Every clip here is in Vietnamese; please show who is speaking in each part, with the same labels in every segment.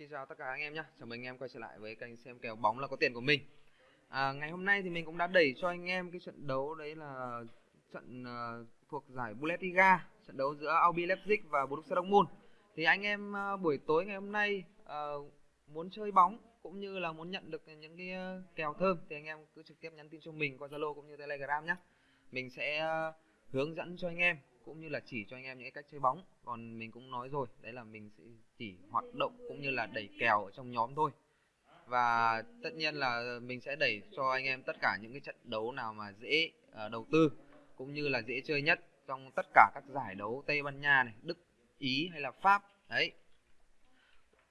Speaker 1: Xin chào tất cả anh em nhé, chào mừng anh em quay trở lại với kênh xem kèo bóng là có tiền của mình. À, Ngày hôm nay thì mình cũng đã đẩy cho anh em cái trận đấu đấy là trận uh, thuộc giải Bundesliga Trận đấu giữa Albi Leipzig và Borussia Dortmund. Thì anh em uh, buổi tối ngày hôm nay uh, muốn chơi bóng cũng như là muốn nhận được những cái uh, kèo thơm Thì anh em cứ trực tiếp nhắn tin cho mình qua Zalo cũng như Telegram nhé. Mình sẽ uh, hướng dẫn cho anh em cũng như là chỉ cho anh em những cách chơi bóng còn mình cũng nói rồi đấy là mình sẽ chỉ hoạt động cũng như là đẩy kèo ở trong nhóm thôi và tất nhiên là mình sẽ đẩy cho anh em tất cả những cái trận đấu nào mà dễ uh, đầu tư cũng như là dễ chơi nhất trong tất cả các giải đấu Tây Ban Nha này, Đức, Ý hay là Pháp đấy.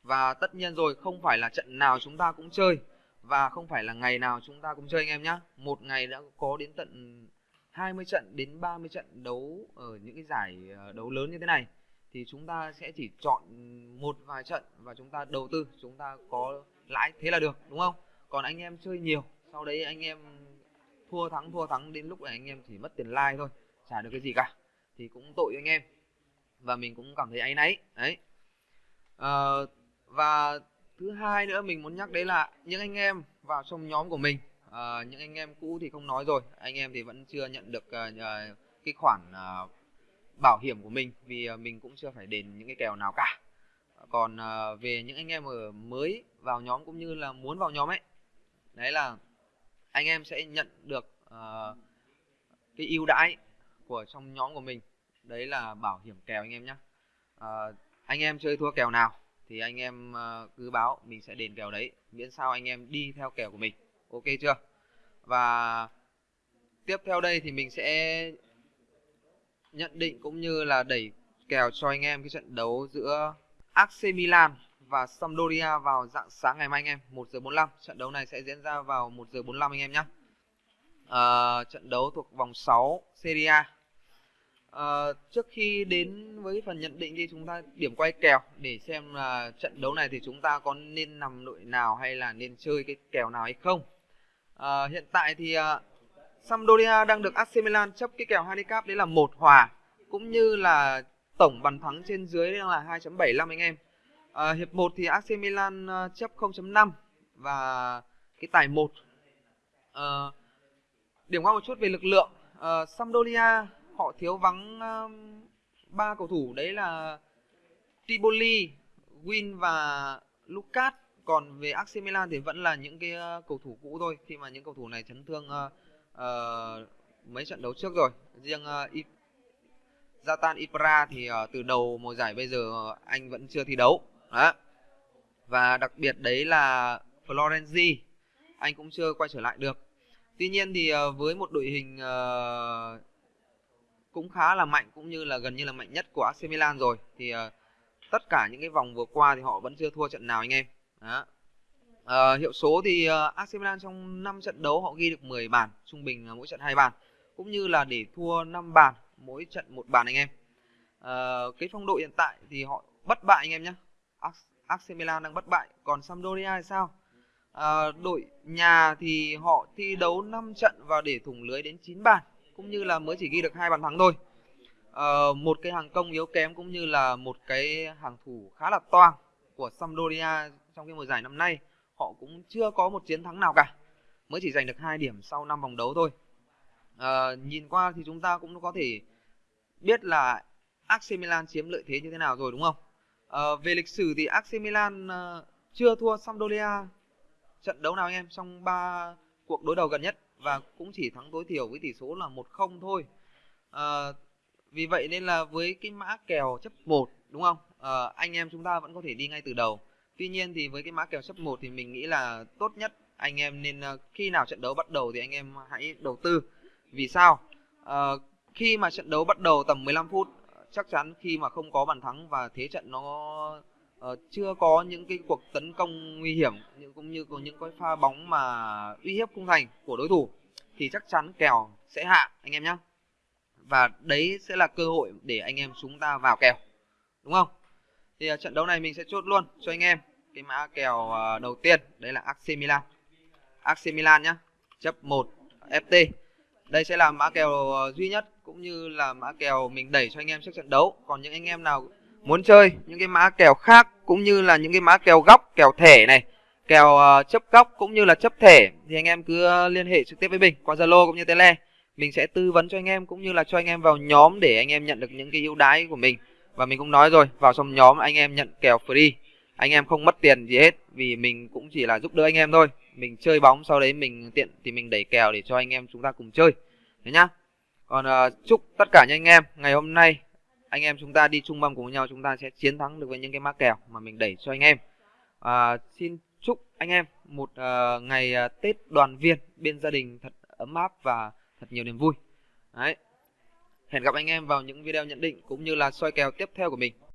Speaker 1: Và tất nhiên rồi không phải là trận nào chúng ta cũng chơi và không phải là ngày nào chúng ta cũng chơi anh em nhé. Một ngày đã có đến tận 20 trận đến 30 trận đấu ở những cái giải ờ, đấu lớn như thế này thì chúng ta sẽ chỉ chọn một vài trận và chúng ta đầu tư chúng ta có lãi thế là được đúng không? Còn anh em chơi nhiều sau đấy anh em thua thắng thua thắng đến lúc này anh em chỉ mất tiền like thôi trả được cái gì cả thì cũng tội anh em. Và mình cũng cảm thấy áy náy đấy. À, và thứ hai nữa mình muốn nhắc đấy là những anh em vào trong nhóm của mình à, những anh em cũ thì không nói rồi. Anh em thì vẫn chưa nhận được à, cái khoản à, bảo hiểm của mình vì mình cũng chưa phải đền những cái kèo nào cả. Còn à, về những anh em ở mới vào nhóm cũng như là muốn vào nhóm ấy đấy là anh em sẽ nhận được à, cái ưu đãi của trong nhóm của mình. Đấy là bảo hiểm kèo anh em nhé à, anh em chơi thua kèo nào thì anh em cứ báo mình sẽ đền kèo đấy miễn sao anh em đi theo kèo của mình ok chưa? Và tiếp theo đây thì mình sẽ nhận định cũng như là đẩy kèo cho anh em cái trận đấu giữa AC Milan và Sampdoria vào dạng sáng ngày mai anh em 1 giờ 45 trận đấu này sẽ diễn ra vào 1 giờ 45 anh em nhé. À, trận đấu thuộc vòng 6 Serie A. À, trước khi đến với phần nhận định thì chúng ta điểm quay kèo để xem là trận đấu này thì chúng ta có nên nằm đội nào hay là nên chơi cái kèo nào hay không à, hiện tại thì uh, Sampdoria đang được AC Milan chấp cái kèo handicap đấy là một hòa cũng như là tổng bàn thắng trên dưới đang là 2.75 anh em. À, hiệp 1 thì AC Milan uh, chấp 0.5 và cái tài 1 à, điểm qua một chút về lực lượng. À, Sampdoria họ thiếu vắng ba uh, cầu thủ đấy là Tiboli, Win và Lucas còn về AC Milan thì vẫn là những cái ờ, cầu thủ cũ thôi. Khi mà những cầu thủ này chấn thương uh, uh, mấy trận đấu trước rồi. Riêng uh, I... Zatan Ibra thì uh, từ đầu mùa giải bây giờ anh vẫn chưa thi đấu. Đó. Và đặc biệt đấy là Florenzi anh cũng chưa quay trở lại được. Tuy nhiên thì uh, với một đội hình uh, cũng khá là mạnh cũng như là gần như là mạnh nhất của AC Milan rồi thì uh, tất cả những cái vòng vừa qua thì họ vẫn chưa thua trận nào anh em đó. À, hiệu số thì uh, AC Milan trong 5 trận đấu họ ghi được 10 bàn, trung bình mỗi trận 2 bàn, cũng như là để thua 5 bàn, mỗi trận một bàn anh em. À, cái phong độ hiện tại thì họ bất bại anh em nhé. AC Milan đang bất bại, còn Sampdoria thì sao? À, đội nhà thì họ thi đấu 5 trận và để thủng lưới đến 9 bàn, cũng như là mới chỉ ghi được hai bàn thắng thôi. À, một cái hàng công yếu kém cũng như là một cái hàng thủ khá là toang của Sampdoria trong cái mùa giải năm nay họ cũng chưa có một chiến thắng nào cả. Mới chỉ giành được hai điểm sau năm vòng đấu thôi. À, nhìn qua thì chúng ta cũng có thể biết là AC Milan chiếm lợi thế như thế nào rồi đúng không? À, về lịch sử thì AC Milan uh, chưa thua Sampdoria trận đấu nào anh em trong ba cuộc đối đầu gần nhất và cũng chỉ thắng tối thiểu với tỷ số là 1-0 thôi. À, vì vậy nên là với cái mã kèo chấp 1 đúng không à, anh em chúng ta vẫn có thể đi ngay từ đầu Tuy nhiên thì với cái mã kèo chấp 1 thì mình nghĩ là tốt nhất anh em nên ờ, khi nào trận đấu bắt đầu thì anh em hãy đầu tư. Vì sao? À, khi mà trận đấu bắt đầu tầm 15 phút chắc chắn khi mà không có bàn thắng và thế trận nó uh, chưa có những cái cuộc tấn công nguy hiểm nhưng cũng như có những cái pha bóng mà uy hiếp khung thành của đối thủ thì chắc chắn kèo sẽ hạ anh em nhé và đấy sẽ là cơ hội để anh em chúng ta vào kèo đúng không? Thì uh, trận đấu này mình sẽ chốt luôn cho anh em cái mã kèo uh, đầu tiên đấy là AC Milan. AC Milan nhá chấp 1 FT đây sẽ là mã kèo uh, duy nhất cũng như là mã kèo mình đẩy cho anh em trước trận đấu. Còn những anh em nào muốn chơi những cái mã kèo khác cũng như là những cái mã kèo góc kèo thẻ này kèo uh, chấp góc cũng như là chấp thẻ thì anh em cứ uh, liên hệ trực tiếp với mình qua zalo cũng như tele mình sẽ tư vấn cho anh em cũng như là cho anh em vào nhóm để anh em nhận được những cái ưu đãi của mình và mình cũng nói rồi vào trong nhóm anh em nhận kèo free. Anh em không mất tiền gì hết vì mình cũng chỉ là giúp đỡ anh em thôi. Mình chơi bóng sau đấy mình tiện thì mình đẩy kèo để cho anh em chúng ta cùng chơi. Thế nhá. Còn uh, chúc tất cả những anh em ngày hôm nay anh em chúng ta đi chung mâm cùng nhau chúng ta sẽ chiến thắng được với những cái mã kèo mà mình đẩy cho anh em. Uh, xin chúc anh em một uh, ngày uh, tết đoàn viên bên gia đình thật ấm áp và thật nhiều niềm vui. Đấy hẹn gặp anh em vào những video nhận định cũng như là soi kèo tiếp theo của mình.